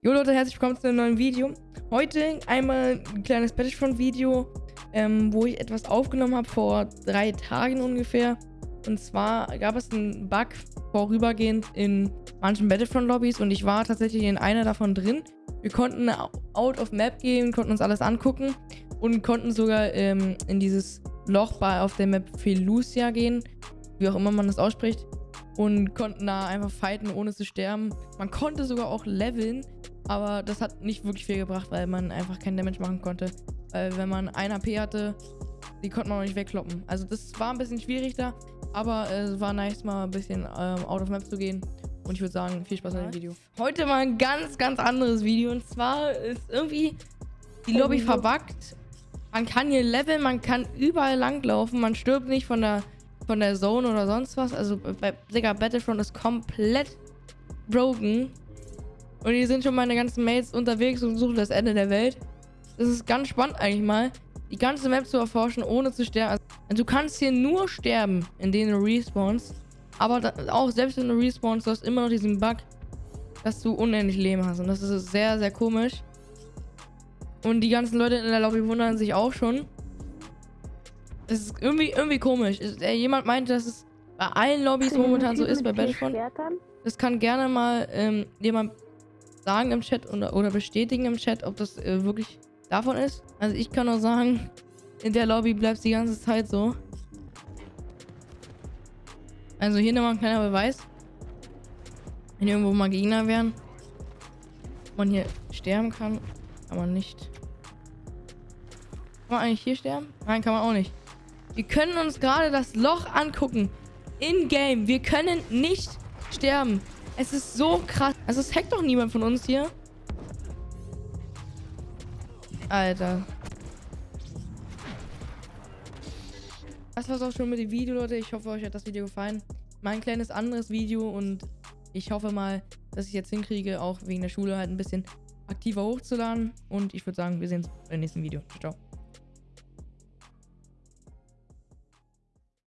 Jo Leute, herzlich willkommen zu einem neuen Video. Heute einmal ein kleines Battlefront-Video, ähm, wo ich etwas aufgenommen habe vor drei Tagen ungefähr. Und zwar gab es einen Bug vorübergehend in manchen Battlefront-Lobbys und ich war tatsächlich in einer davon drin. Wir konnten out of map gehen, konnten uns alles angucken und konnten sogar ähm, in dieses Loch bei auf der Map Felucia gehen, wie auch immer man das ausspricht und konnten da einfach fighten, ohne zu sterben. Man konnte sogar auch leveln, aber das hat nicht wirklich viel gebracht, weil man einfach keinen Damage machen konnte. Weil wenn man 1 AP hatte, die konnte man auch nicht wegkloppen. Also das war ein bisschen schwierig da, aber es war nice mal ein bisschen ähm, out of map zu gehen. Und ich würde sagen, viel Spaß bei dem Video. Heute mal ein ganz, ganz anderes Video. Und zwar ist irgendwie die Lobby verbuggt. Man kann hier leveln, man kann überall langlaufen. Man stirbt nicht von der von der Zone oder sonst was. Also bei Digga, Battlefront ist komplett broken. Und hier sind schon meine ganzen Mates unterwegs und suchen das Ende der Welt. Das ist ganz spannend eigentlich mal, die ganze Map zu erforschen, ohne zu sterben. Also, du kannst hier nur sterben, in denen du respawnst. Aber da, auch selbst wenn du respawnst, du hast immer noch diesen Bug, dass du unendlich Leben hast. Und das ist sehr, sehr komisch. Und die ganzen Leute in der Lobby wundern sich auch schon. Das ist irgendwie, irgendwie komisch. Ist, äh, jemand meinte, dass es bei allen Lobbys momentan so ist bei Battlefront. Das kann gerne mal ähm, jemand sagen im Chat oder, oder bestätigen im Chat, ob das äh, wirklich davon ist. Also ich kann nur sagen, in der Lobby bleibt es die ganze Zeit so. Also hier nochmal ein kleiner Beweis. Wenn irgendwo mal Gegner wären, man hier sterben kann, kann man nicht. Kann man eigentlich hier sterben? Nein, kann man auch nicht. Wir können uns gerade das Loch angucken. In-game. Wir können nicht sterben. Es ist so krass. Also es hackt doch niemand von uns hier. Alter. Das war's auch schon mit dem Video, Leute. Ich hoffe, euch hat das Video gefallen. Mein kleines anderes Video und ich hoffe mal, dass ich jetzt hinkriege, auch wegen der Schule halt ein bisschen aktiver hochzuladen. Und ich würde sagen, wir sehen uns beim nächsten Video. Ciao.